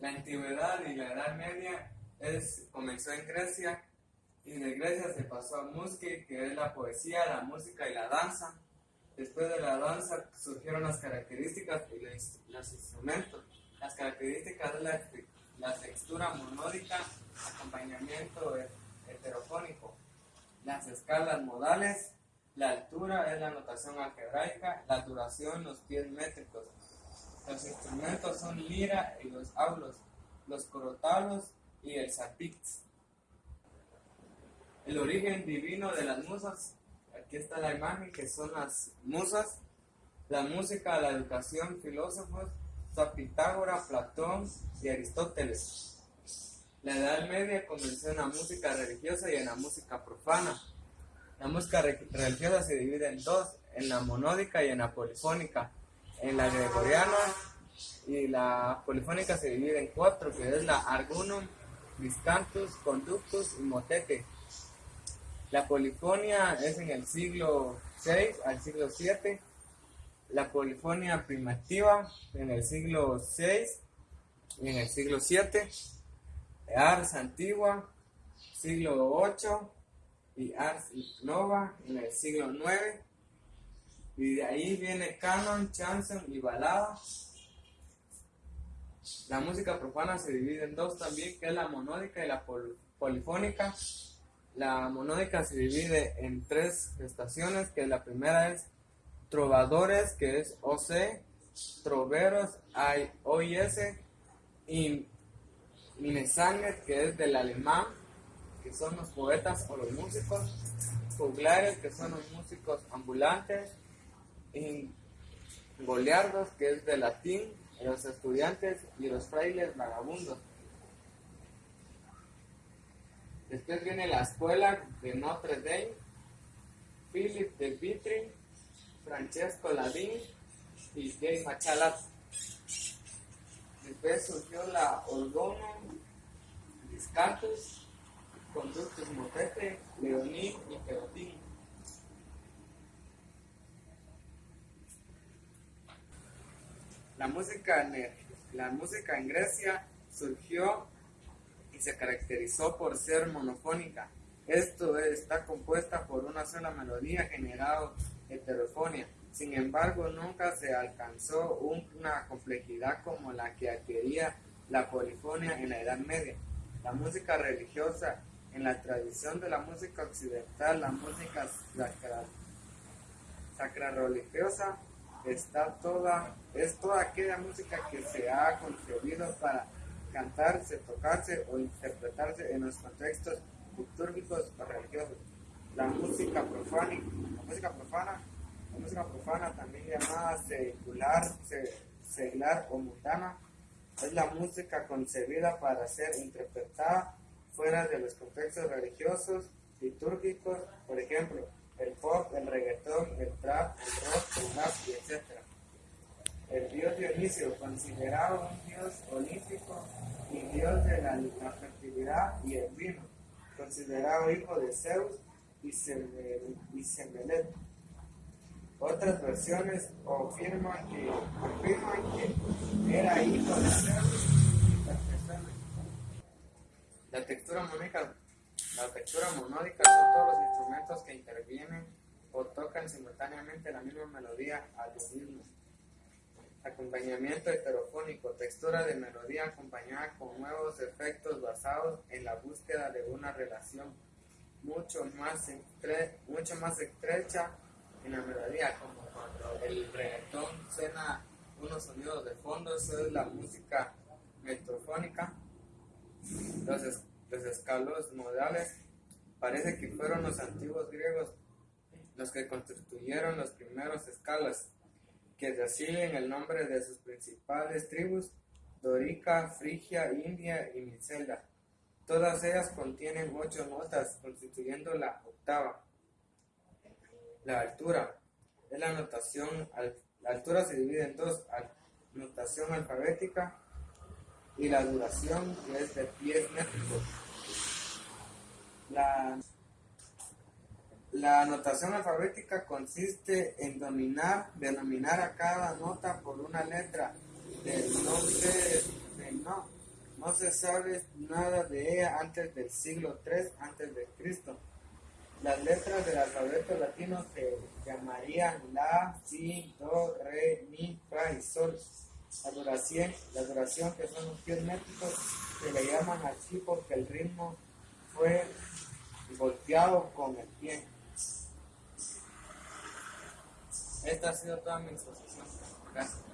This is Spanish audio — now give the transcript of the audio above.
La antigüedad y la Edad Media comenzó en Grecia y de Grecia se pasó a Muski, que es la poesía, la música y la danza. Después de la danza surgieron las características y los instrumentos. Las características de la, la textura monódica, acompañamiento heterofónico, las escalas modales, la altura es la notación algebraica, la duración los pies métricos. Los instrumentos son lira y los aulos, los corotalos y el zapix. El origen divino de las musas, aquí está la imagen que son las musas, la música, la educación, filósofos, Pitágoras, Platón y Aristóteles. La Edad Media comenzó en la música religiosa y en la música profana. La música religiosa se divide en dos, en la monódica y en la polifónica. En la gregoriana y la polifónica se divide en cuatro, que es la argunum, discantus, conductus y motete. La polifonia es en el siglo VI al siglo VII, la polifonia primitiva en el siglo VI y en el siglo VII, Ars antigua, siglo VIII y Ars nova en el siglo IX. Ahí viene canon, chanson y balada. La música profana se divide en dos también, que es la monódica y la polifónica. La monódica se divide en tres estaciones, que la primera es trovadores, que es OC, troveros, OIS, y Minesanger, que es del alemán, que son los poetas o los músicos, juglares, que son los músicos ambulantes, y goleardos, que es del latín, los estudiantes y los frailes vagabundos. Después viene la escuela de Notre Dame, Philip de Vitry, Francesco Ladín y Jay Machalat. Después surgió la Orgono, Discantus, Conductus Motete, Leoní y Perotín. La música, la música en Grecia surgió y se caracterizó por ser monofónica. Esto está compuesta por una sola melodía generada heterofonía. Sin embargo, nunca se alcanzó una complejidad como la que adquiría la polifonía en la Edad Media. La música religiosa, en la tradición de la música occidental, la música sacra, religiosa está toda, es toda aquella música que se ha concebido para cantarse, tocarse o interpretarse en los contextos litúrgicos o religiosos. La música profana, la música profana, la música profana también llamada secular, seglar o mutana, es la música concebida para ser interpretada fuera de los contextos religiosos, litúrgicos, por ejemplo, el pop, el reggaetón, el trap, el rock, el rap, etc. El dios Dionisio, considerado un dios olímpico y dios de la, la fertilidad y el vino, considerado hijo de Zeus y Sembelet. Otras versiones afirman que, era hijo de Zeus La textura monódica, la textura monódica son todos los instrumentos que intervienen simultáneamente la misma melodía al mismo. Acompañamiento heterofónico, textura de melodía acompañada con nuevos efectos basados en la búsqueda de una relación mucho más, mucho más estrecha en la melodía, como cuando el reggaetón suena unos sonidos de fondo, eso es la música metrofónica. Los, los escalos modales parece que fueron los antiguos griegos los que constituyeron los primeros escalas, que reciben el nombre de sus principales tribus, Dorica, Frigia, India y Micela. Todas ellas contienen ocho notas, constituyendo la octava. La altura es la notación, la altura se divide en dos, notación alfabética y la duración es de pies métricos. La, la notación alfabética consiste en dominar, denominar a cada nota por una letra del no No se sabe nada de ella antes del siglo III antes de Cristo. Las letras del alfabeto latino se llamarían La, Si, Do, Re, Mi, Fa y Sol. La duración, la duración que son los pies métricos se le llaman así porque el ritmo fue golpeado con el pie. Esta ha sido toda mi exposición. Gracias.